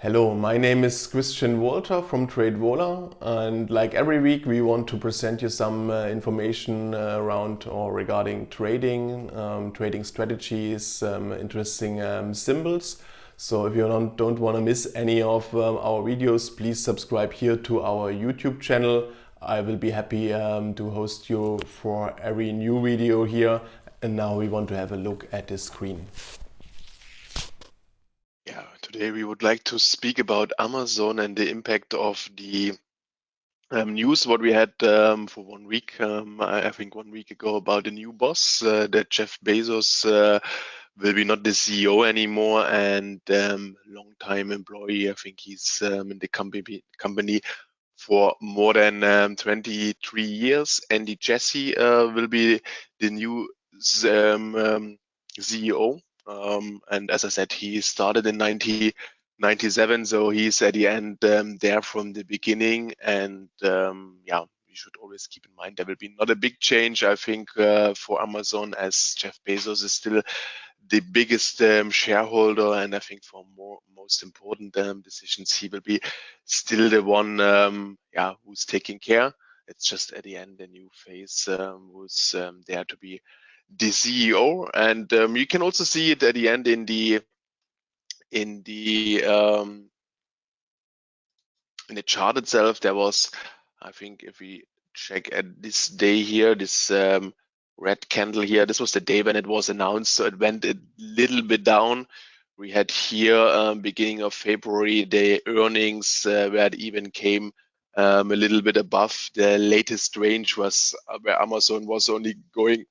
Hello, my name is Christian Walter from TradeVola and like every week we want to present you some uh, information uh, around or regarding trading, um, trading strategies, um, interesting um, symbols. So if you don't, don't want to miss any of um, our videos, please subscribe here to our YouTube channel. I will be happy um, to host you for every new video here. And now we want to have a look at the screen. Today we would like to speak about Amazon and the impact of the um, news what we had um, for one week, um, I, think one week ago about the new boss, uh, that Jeff Bezos uh, will be not the CEO anymore and um, long-time employee. I think he's um, in the company company for more than um, 23 years. Andy Jassy uh, will be the new CEO um, and as I said, he started in 1997, so he's at the end um, there from the beginning. And um, yeah, we should always keep in mind there will be not a big change, I think, uh, for Amazon as Jeff Bezos is still the biggest um, shareholder, and I think for more most important um, decisions, he will be still the one, um, yeah, who's taking care. It's just at the end a new face um, who's um, there to be the CEO, and um, you can also see it at the end in the in the um, in the chart itself. There was, I think, if we check at this day here, this um, red candle here, this was the day when it was announced, so it went a little bit down. We had here um, beginning of February the earnings uh, where it even came um, a little bit above the latest range was uh, where Amazon was only going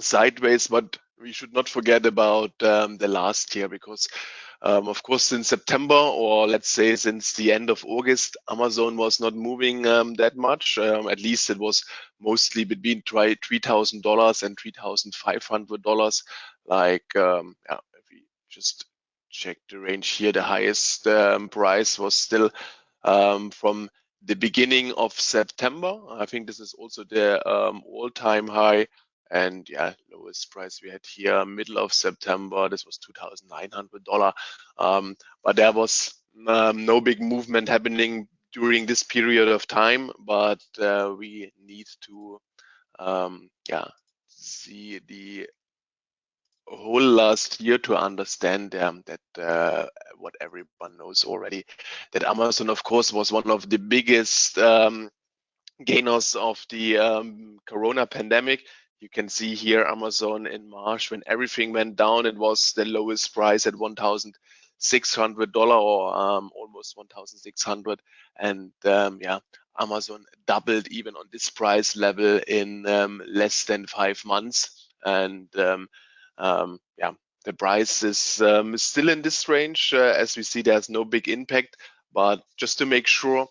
sideways, but we should not forget about um, the last year because um, of course, in September, or let's say since the end of August, Amazon was not moving um, that much. Um, at least it was mostly between $3,000 and $3,500. Like, um, yeah, if we just check the range here, the highest um, price was still from the beginning of September. I think this is also the all-time high and yeah, lowest price we had here, middle of September, this was $2,900. Um, but there was um, no big movement happening during this period of time, but uh, we need to, um, yeah, see the whole last year to understand um, that uh, what everyone knows already, that Amazon, of course, was one of the biggest um, gainers of the um, Corona pandemic you can see here Amazon in March when everything went down, it was the lowest price at $1,600 or um, almost 1,600. And um, yeah, Amazon doubled even on this price level in um, less than five months. And um, um, yeah, the price is um, still in this range. Uh, as we see, there's no big impact. But just to make sure,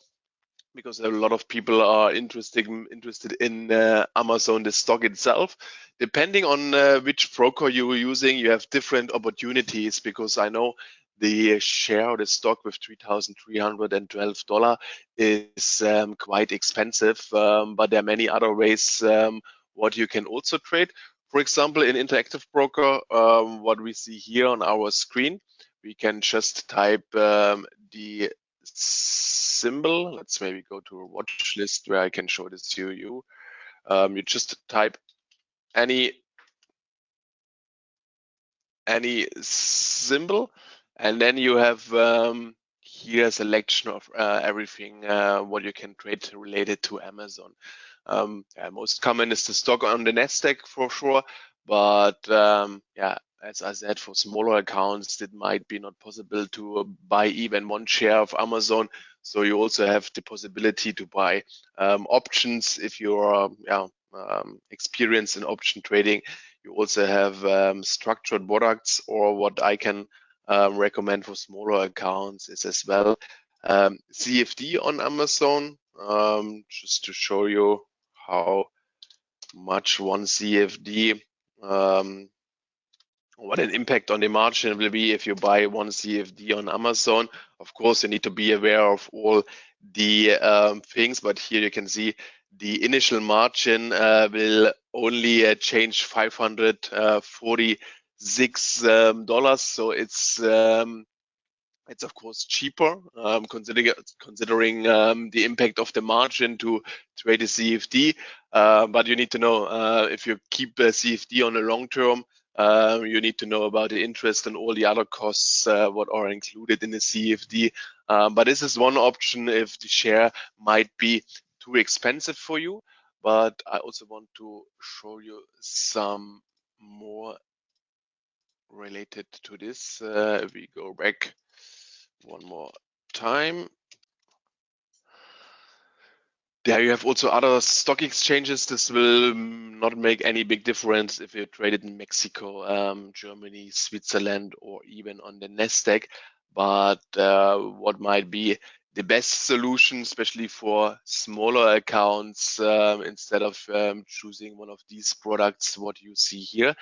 because a lot of people are interested interested in uh, Amazon, the stock itself. Depending on uh, which broker you are using, you have different opportunities. Because I know the share of the stock with $3,312 is um, quite expensive, um, but there are many other ways um, what you can also trade. For example, in Interactive Broker, um, what we see here on our screen, we can just type um, the symbol. Let's maybe go to a watch list where I can show this to you. Um, you just type any any symbol, and then you have um, here a selection of uh, everything uh, what you can trade related to Amazon. Um, yeah, most common is the stock on the Nasdaq for sure, but um, yeah, as I said, for smaller accounts, it might be not possible to buy even one share of Amazon. So you also have the possibility to buy um, options if you're yeah, um, experienced in option trading. You also have um, structured products, or what I can um, recommend for smaller accounts is as well um, CFD on Amazon, um, just to show you how much one CFD um, what an impact on the margin will be if you buy one CFD on Amazon. Of course, you need to be aware of all the um, things, but here you can see the initial margin uh, will only uh, change 546 uh, um, dollars. So it's um, it's of course cheaper um, considering considering um, the impact of the margin to trade a CFD. Uh, but you need to know uh, if you keep a CFD on a long term, uh, you need to know about the interest and all the other costs uh, what are included in the CFD. Um, but this is one option if the share might be too expensive for you. But I also want to show you some more related to this. Uh, we go back one more time. There you have also other stock exchanges. This will not make any big difference if you trade it in Mexico, um, Germany, Switzerland, or even on the Nasdaq. But uh, what might be the best solution, especially for smaller accounts, um, instead of um, choosing one of these products, what you see here,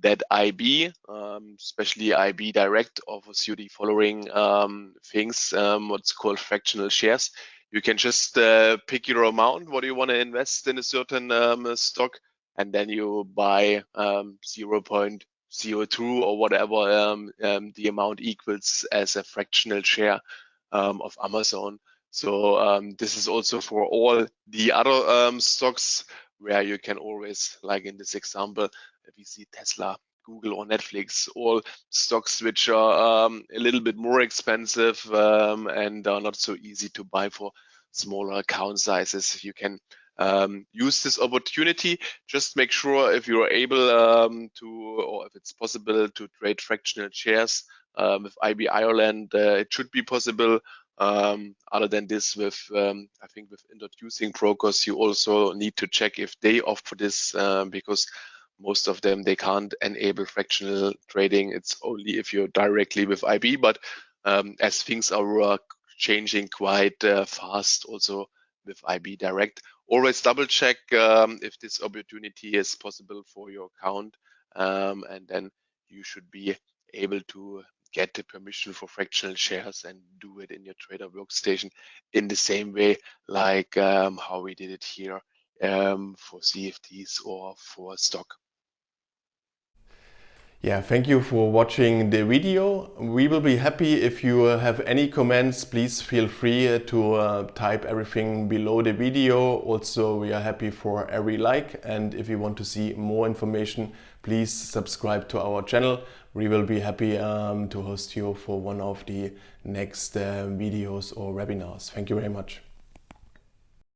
that IB, um, especially IB Direct, offers you the following um, things, um, what's called fractional shares. You can just uh, pick your amount, what do you want to invest in a certain um, stock, and then you buy 0.02 or whatever the amount equals as a fractional share um, of Amazon. So um, this is also for all the other um, stocks where you can always, like in this example, if you see Tesla, Google or Netflix, all stocks which are um, a little bit more expensive um, and are not so easy to buy for smaller account sizes. You can um, use this opportunity. Just make sure if you're able um, to, or if it's possible to trade fractional shares um, with IB Ireland, uh, it should be possible. Um, other than this, with I think with introducing brokers, you also need to check if they offer this um, because most of them they can't enable fractional trading. It's only if you're directly with IB. But um, as things are changing quite uh, fast, also with IB Direct, always double check um, if this opportunity is possible for your account, um, and then you should be able to get the permission for fractional shares and do it in your trader workstation in the same way like um, how we did it here um, for CFDs or for stock. Yeah, thank you for watching the video. We will be happy if you have any comments. Please feel free to uh, type everything below the video. Also, we are happy for every like. And if you want to see more information, please subscribe to our channel. We will be happy um, to host you for one of the next uh, videos or webinars. Thank you very much.